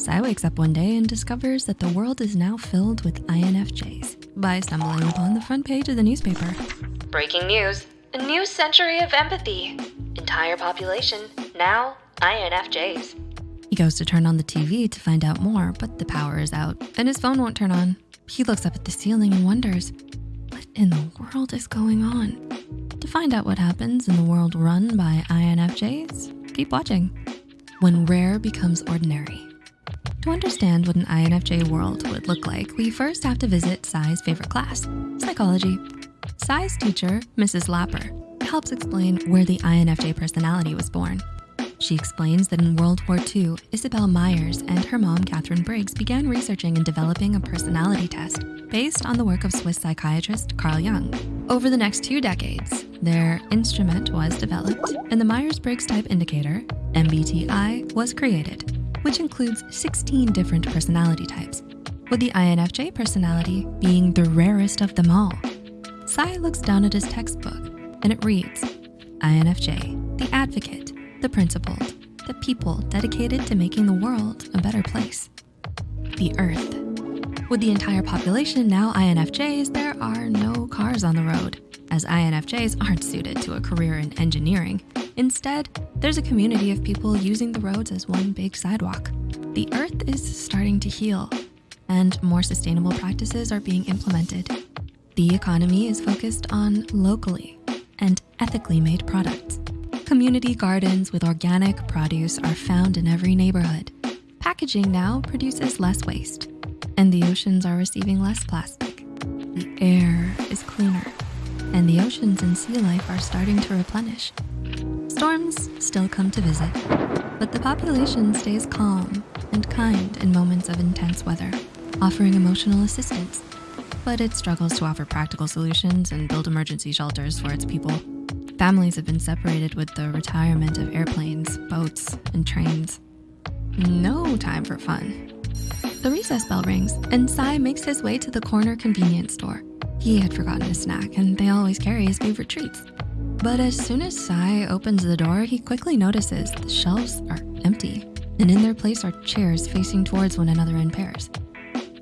Sai wakes up one day and discovers that the world is now filled with INFJs by stumbling upon the front page of the newspaper. Breaking news. A new century of empathy. Entire population, now INFJs. He goes to turn on the TV to find out more, but the power is out and his phone won't turn on. He looks up at the ceiling and wonders, what in the world is going on? To find out what happens in the world run by INFJs, keep watching. When rare becomes ordinary. To understand what an INFJ world would look like, we first have to visit Sai's favorite class, psychology. Sai's teacher, Mrs. Lapper, helps explain where the INFJ personality was born. She explains that in World War II, Isabel Myers and her mom, Katharine Briggs, began researching and developing a personality test based on the work of Swiss psychiatrist Carl Jung. Over the next two decades, their instrument was developed and the Myers-Briggs Type Indicator, MBTI, was created, which includes 16 different personality types, with the INFJ personality being the rarest of them all. Sai looks down at his textbook and it reads, INFJ, the advocate, the principled, the people dedicated to making the world a better place. The earth. With the entire population now INFJs, there are no cars on the road, as INFJs aren't suited to a career in engineering. Instead, there's a community of people using the roads as one big sidewalk. The earth is starting to heal, and more sustainable practices are being implemented. The economy is focused on locally and ethically made products. Community gardens with organic produce are found in every neighborhood. Packaging now produces less waste, and the oceans are receiving less plastic. The air is cleaner, and the oceans and sea life are starting to replenish. Storms still come to visit, but the population stays calm and kind in moments of intense weather, offering emotional assistance. But it struggles to offer practical solutions and build emergency shelters for its people. Families have been separated with the retirement of airplanes, boats, and trains. No time for fun. The recess bell rings and Sai makes his way to the corner convenience store. He had forgotten a snack and they always carry his favorite treats. But as soon as Sai opens the door, he quickly notices the shelves are empty and in their place are chairs facing towards one another in pairs.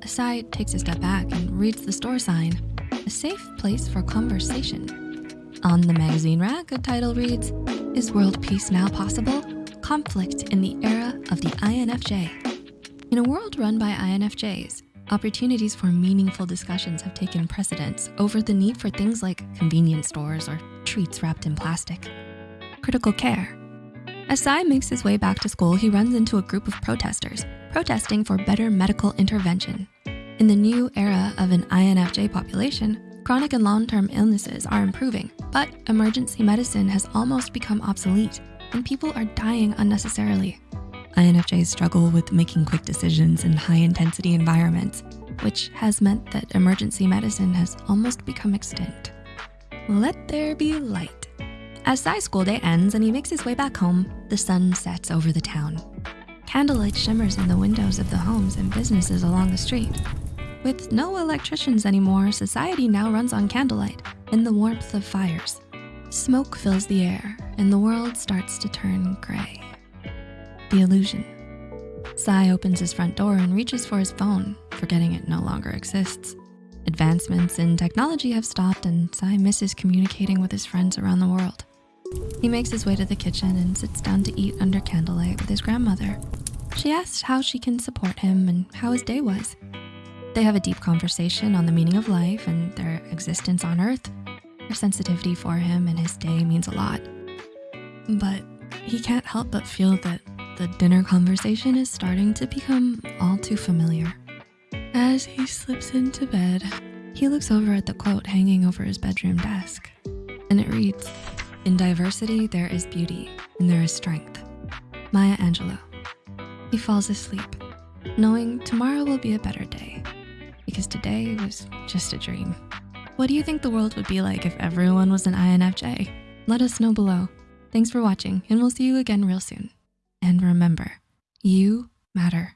Sai takes a step back and reads the store sign, a safe place for conversation. On the magazine rack, a title reads, Is World Peace Now Possible? Conflict in the Era of the INFJ. In a world run by INFJs, opportunities for meaningful discussions have taken precedence over the need for things like convenience stores or treats wrapped in plastic. Critical care. As Sai makes his way back to school, he runs into a group of protesters protesting for better medical intervention. In the new era of an INFJ population, Chronic and long-term illnesses are improving, but emergency medicine has almost become obsolete and people are dying unnecessarily. INFJs struggle with making quick decisions in high intensity environments, which has meant that emergency medicine has almost become extinct. Let there be light. As Sai's school day ends and he makes his way back home, the sun sets over the town. Candlelight shimmers in the windows of the homes and businesses along the street. With no electricians anymore, society now runs on candlelight in the warmth of fires. Smoke fills the air and the world starts to turn gray. The illusion. Sai opens his front door and reaches for his phone, forgetting it no longer exists. Advancements in technology have stopped and Sai misses communicating with his friends around the world. He makes his way to the kitchen and sits down to eat under candlelight with his grandmother. She asks how she can support him and how his day was. They have a deep conversation on the meaning of life and their existence on earth. Her sensitivity for him and his day means a lot. But he can't help but feel that the dinner conversation is starting to become all too familiar. As he slips into bed, he looks over at the quote hanging over his bedroom desk, and it reads, in diversity, there is beauty and there is strength. Maya Angelou. He falls asleep, knowing tomorrow will be a better day because today was just a dream. What do you think the world would be like if everyone was an INFJ? Let us know below. Thanks for watching and we'll see you again real soon. And remember, you matter.